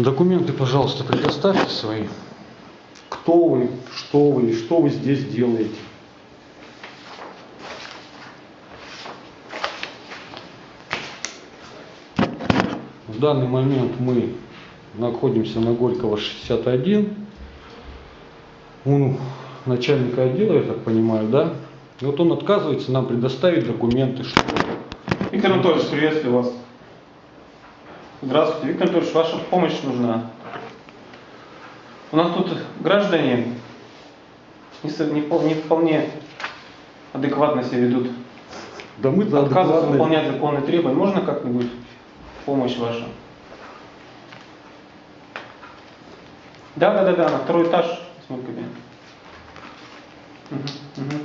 Документы, пожалуйста, предоставьте свои. Кто вы, что вы и что вы здесь делаете. В данный момент мы находимся на Горького 61. Он начальника отдела, я так понимаю, да? И вот он отказывается нам предоставить документы, что Виктор Анатольевич, приветствую вас. Здравствуйте. Виктор Анатольевич, ваша помощь нужна. У нас тут граждане не, вполне адекватно себя ведут. да мы Отказываются адекватные- выполнять законные требования. Можно как-нибудь помощь ваша? Да, да, да, да, на второй этаж, восьмой кабинет. Мгм,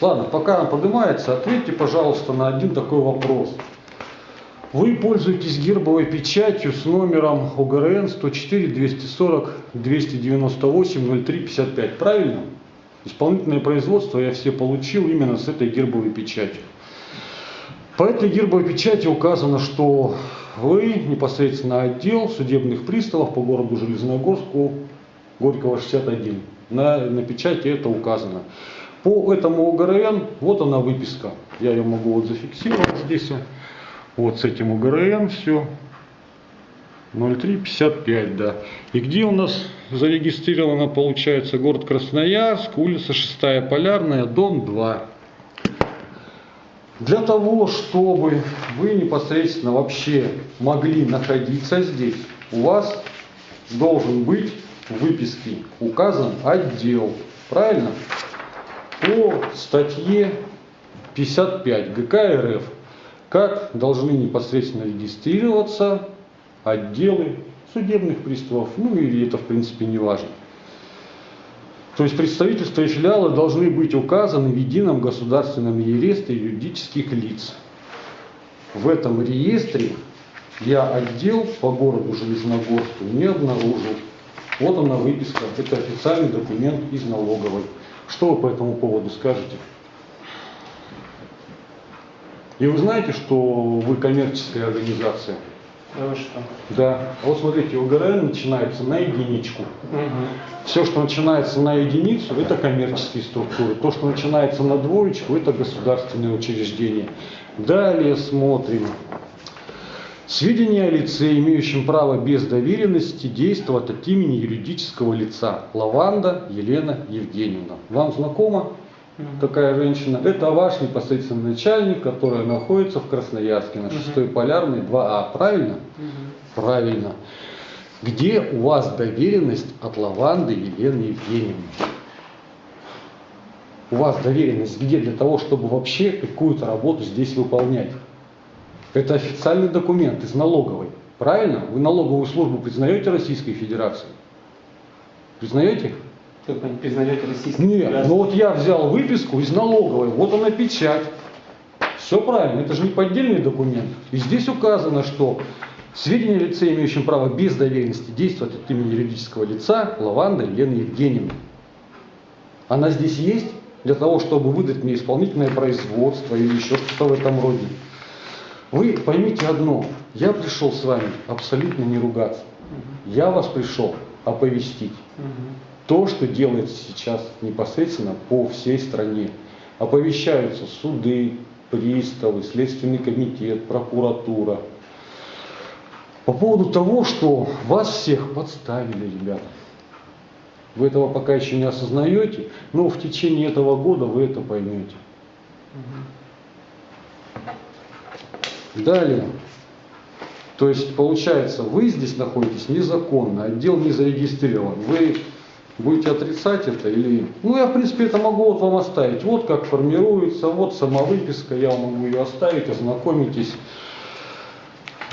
Ладно, пока она поднимается, ответьте, пожалуйста, на один такой вопрос. Вы пользуетесь гербовой печатью с номером ОГРН 104 240 298 03 55, правильно? Исполнительное производство я все получил именно с этой гербовой печатью. По этой гербовой печати указано, что вы непосредственно отдел судебных приставов по городу Железногорску Горького 61. На, на печати это указано. По этому ОГРН, вот она выписка. Я ее могу вот зафиксировать здесь. Вот с этим ОГРН все. 0355, да. И где у нас зарегистрировано, получается, город Красноярск, улица 6 Полярная, дом 2. Для того, чтобы вы непосредственно вообще могли находиться здесь, у вас должен быть в выписке указан отдел. Правильно? По статье 55 ГК РФ, как должны непосредственно регистрироваться отделы судебных приставов, ну или это в принципе не важно. То есть представительства и филиалы должны быть указаны в едином государственном реестре юридических лиц. В этом реестре я отдел по городу Железногорску не обнаружил. Вот она выписка, это официальный документ из налоговой. Что вы по этому поводу скажете? И вы знаете, что вы коммерческая организация? Да вы что? Да. А вот смотрите, ОГРН начинается на единичку. Мгм. Все, что начинается на единицу, это коммерческие структуры. То, что начинается на двоечку, это государственные учреждения. Далее смотрим. Сведения о лице, имеющем право без доверенности действовать от имени юридического лица. Лаванда Елена Евгеньевна. Вам знакома такая женщина? Это ваш непосредственный начальник, который находится в Красноярске на 6 Полярной 2А. Правильно? Мгм. Правильно. Где у вас доверенность от Лаванды Елены Евгеньевны? У вас доверенность где для того, чтобы вообще какую-то работу здесь выполнять? Это официальный документ из налоговой. Правильно? Вы налоговую службу признаете Российской Федерации? Признаете? Как вы не признаете российский Нет, ну вот я взял выписку из налоговой, вот она печать. Все правильно, это же не поддельный документ. И здесь указано, что сведения о лице, имеющем право без доверенности действовать от имени юридического лица, Лаванда Елена Евгеньевна. Она здесь есть для того, чтобы выдать мне исполнительное производство или еще что-то в этом роде. Вы поймите одно, я пришел с вами абсолютно не ругаться. Я вас пришел оповестить то, что делается сейчас непосредственно по всей стране. Оповещаются суды, приставы, Следственный комитет, прокуратура. По поводу того, что вас всех подставили, ребята. Вы этого пока еще не осознаете, но в течение этого года вы это поймете. Далее. То есть, получается, вы здесь находитесь незаконно, отдел не зарегистрирован. Вы будете отрицать это или... Ну, я, в принципе, это могу вот вам оставить. Вот как формируется, вот сама выписка, я могу ее оставить, ознакомитесь.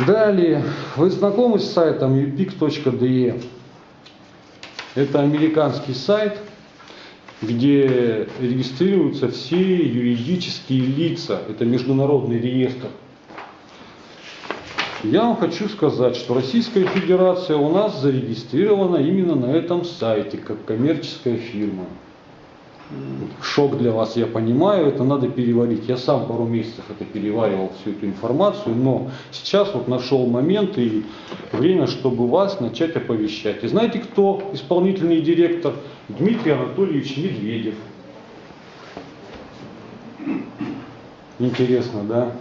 Далее, вы знакомы с сайтом upix.de? Это американский сайт, где регистрируются все юридические лица. Это международный реестр. Я вам хочу сказать, что Российская Федерация у нас зарегистрирована именно на этом сайте, как коммерческая фирма. Шок для вас, я понимаю, это надо переварить. Я сам пару месяцев это переваривал, всю эту информацию, но сейчас вот нашел момент и время, чтобы вас начать оповещать. И знаете, кто исполнительный директор? Дмитрий Анатольевич Медведев. Интересно, да?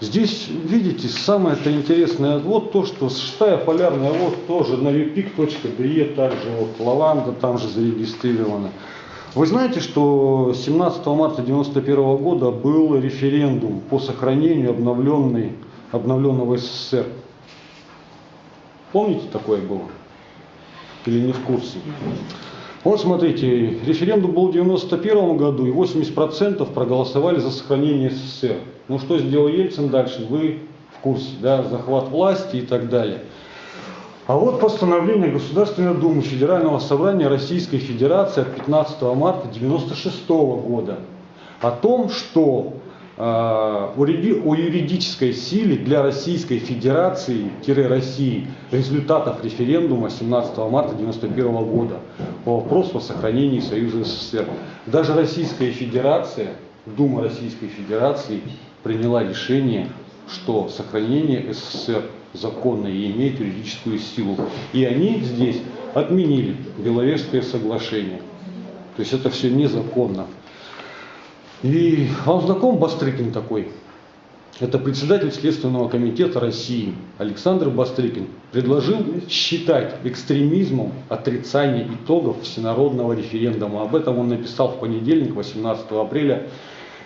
Здесь, видите, самое-то интересное, вот то, что шестая полярная, вот тоже на vpik.de, также вот лаванда там же зарегистрирована. Вы знаете, что 17 марта 1991 года был референдум по сохранению обновленной, обновленного СССР? Помните, такое было? Или не в курсе? Вот смотрите, референдум был в 91 году, и 80% проголосовали за сохранение СССР. Ну что сделал Ельцин дальше, вы в курсе, да, захват власти и так далее. А вот постановление Государственной Думы Федерального собрания Российской Федерации от 15 марта 1996 года о том, что о юридической силе для Российской Федерации-России результатов референдума 17 марта 1991 года по вопросу о сохранении Союза СССР. Даже Российская Федерация, Дума Российской Федерации приняла решение, что сохранение СССР законно и имеет юридическую силу. И они здесь отменили Беловежское соглашение. То есть это все незаконно. И вам знаком Бастрыкин такой? Это председатель Следственного комитета России Александр Бастрыкин предложил считать экстремизмом отрицание итогов всенародного референдума. Об этом он написал в понедельник, 18 апреля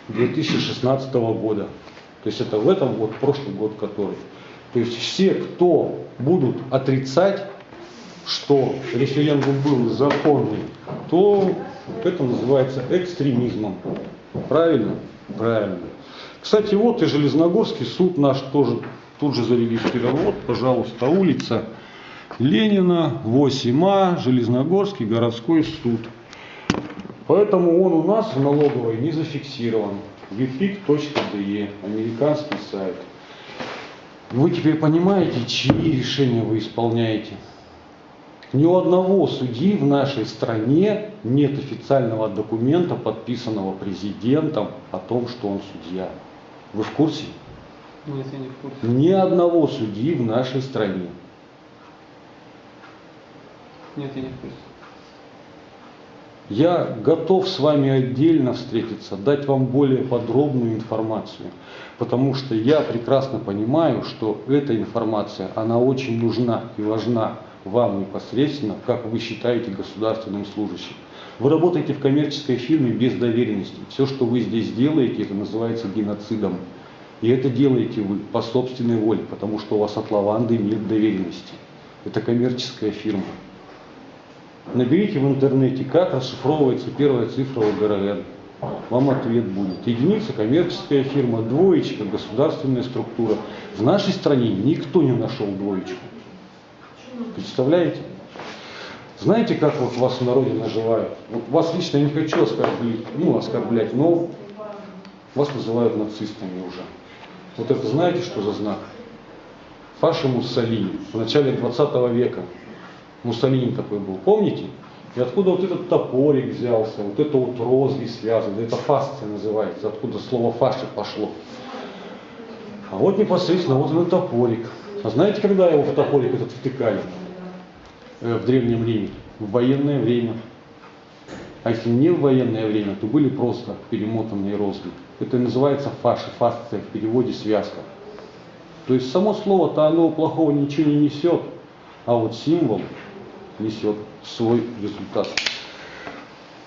2016 года. То есть это в этом вот прошлый год который. То есть все, кто будут отрицать, что референдум был законный, то это называется экстремизмом. Правильно? Правильно. Кстати, вот и Железногорский суд наш тоже тут же зарегистрирован. Вот, пожалуйста, улица Ленина, 8А, Железногорский городской суд. Поэтому он у нас в налоговой не зафиксирован. vpic.de, американский сайт. Вы теперь понимаете, чьи решения вы исполняете? Ни у одного судьи в нашей стране нет официального документа, подписанного президентом о том, что он судья. Вы в курсе? Нет, я не в курсе. Ни одного судьи в нашей стране. Нет, я не в курсе. Я готов с вами отдельно встретиться, дать вам более подробную информацию, потому что я прекрасно понимаю, что эта информация, она очень нужна и важна вам непосредственно, как вы считаете государственным служащим. Вы работаете в коммерческой фирме без доверенности. Все, что вы здесь делаете, это называется геноцидом. И это делаете вы по собственной воле, потому что у вас от лаванды нет доверенности. Это коммерческая фирма. Наберите в интернете, как расшифровывается первая цифра ОГРН. Вам ответ будет. Единица коммерческая фирма, двоечка государственная структура. В нашей стране никто не нашел двоечку. Представляете? Знаете, как вот вас в народе называют? Вот вас лично я не хочу оскорблять, ну, оскорблять, но вас называют нацистами уже. Вот это знаете, что за знак? Фаши Муссолини в начале 20 века. Муссолини такой был, помните? И откуда вот этот топорик взялся, вот это вот розги связаны, это фасция называется, откуда слово фаши пошло. А вот непосредственно вот этот топорик. А знаете, когда его в топорик этот втыкали? Э, в Древнем Риме? В военное время. А если не в военное время, то были просто перемотанные розги. Это называется фаши, фасция, в переводе связка. То есть само слово-то оно плохого ничего не несет, а вот символ несет свой результат.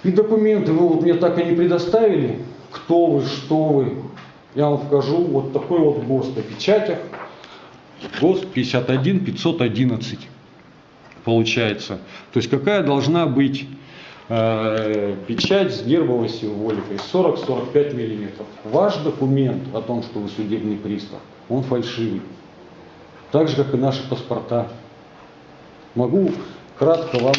И документы вы вот мне так и не предоставили, кто вы, что вы. Я вам покажу вот такой вот ГОСТ о печатях. ГОСТ 51 511 получается. То есть какая должна быть э, печать с гербовой символикой 40-45 миллиметров. Ваш документ о том, что вы судебный пристав, он фальшивый. Так же, как и наши паспорта. Могу кратко вам.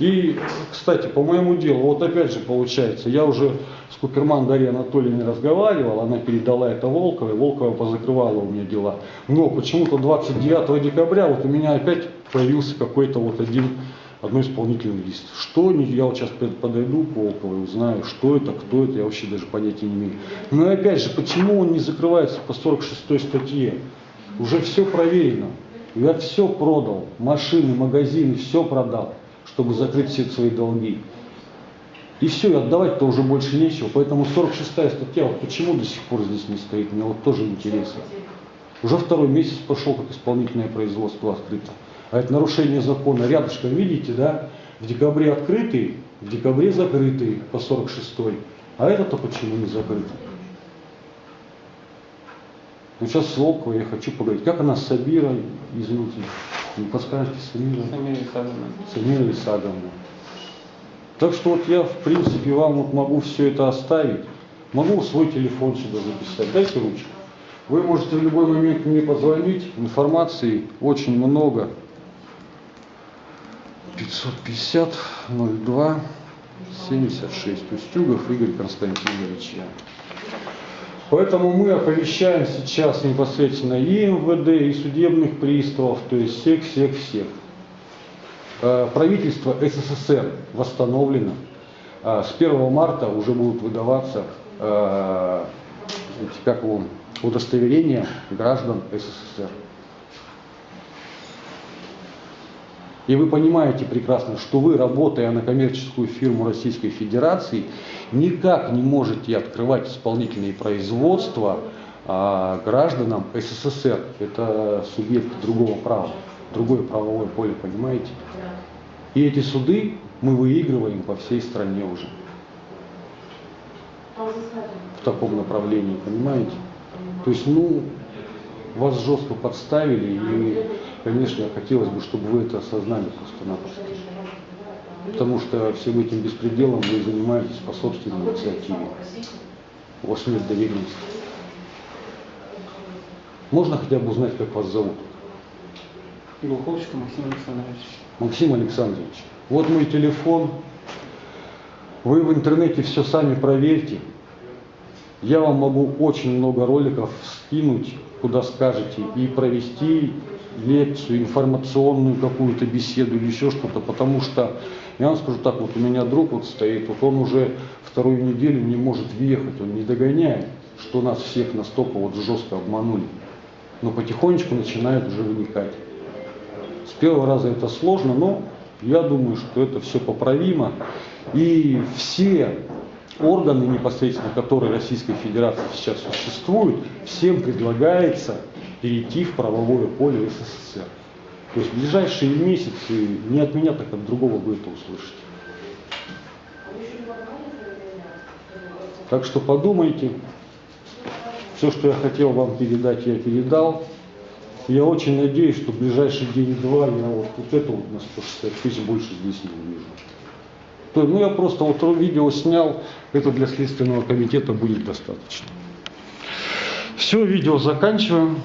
И, кстати, по моему делу, вот опять же получается, я уже с Куперман Дарьей Анатольевной разговаривал, она передала это Волковой, Волкова позакрывала у меня дела. Но почему-то 29 декабря вот у меня опять появился какой-то вот один одной исполнительный лист. Что они, я вот сейчас подойду к Волковой, узнаю, что это, кто это, я вообще даже понятия не имею. Но опять же, почему он не закрывается по 46 статье? Уже все проверено. Я все продал, машины, магазины, все продал, чтобы закрыть все свои долги. И все, и отдавать-то уже больше нечего. Поэтому 46 статья, вот почему до сих пор здесь не стоит, мне вот тоже интересно. Уже второй месяц пошел, как исполнительное производство открыто. А это нарушение закона. Рядышком, видите, да, в декабре открытый, в декабре закрытый по 46 А это-то почему не закрыто? Ну сейчас с Волковой я хочу поговорить. Как она с Сабирой, извините, не подскажете, Самира? Самира Исаковна. Самира Исаговна. Так что вот я, в принципе, вам вот могу все это оставить. Могу свой телефон сюда записать. Дайте ручку. Вы можете в любой момент мне позвонить. Информации очень много. 550 02 76. Устюгов Игорь Константинович. Поэтому мы оповещаем сейчас непосредственно и МВД, и судебных приставов, то есть всех-всех-всех. Э, правительство СССР восстановлено. Э, с 1 марта уже будут выдаваться э, как его, удостоверения граждан СССР. И вы понимаете прекрасно, что вы, работая на коммерческую фирму Российской Федерации, никак не можете открывать исполнительные производства а, гражданам СССР. Это субъект другого права, другое правовое поле, понимаете? И эти суды мы выигрываем по всей стране уже. В таком направлении, понимаете? То есть, ну, вас жестко подставили, и, конечно, хотелось бы, чтобы вы это осознали просто-напросто. Потому что всем этим беспределом вы занимаетесь по собственной инициативе. У вас нет доверенности. Можно хотя бы узнать, как вас зовут? Глуховочка Максим Александрович. Максим Александрович, вот мой телефон. Вы в интернете все сами проверьте. Я вам могу очень много роликов скинуть, куда скажете, и провести лекцию, информационную какую-то беседу или еще что-то, потому что, я вам скажу так, вот у меня друг вот стоит, вот он уже вторую неделю не может въехать, он не догоняет, что нас всех настолько вот жестко обманули. Но потихонечку начинает уже вникать. С первого раза это сложно, но я думаю, что это все поправимо. И все органы непосредственно, которые Российской Федерации сейчас существуют, всем предлагается перейти в правовое поле СССР. То есть в ближайшие месяцы не от меня, так от другого вы это услышите. Так что подумайте. Все, что я хотел вам передать, я передал. Я очень надеюсь, что в ближайший день-два я вот, вот это вот на 160 тысяч больше здесь не увижу. То, ну я просто вот видео снял, это для Следственного комитета будет достаточно. Все, видео заканчиваем.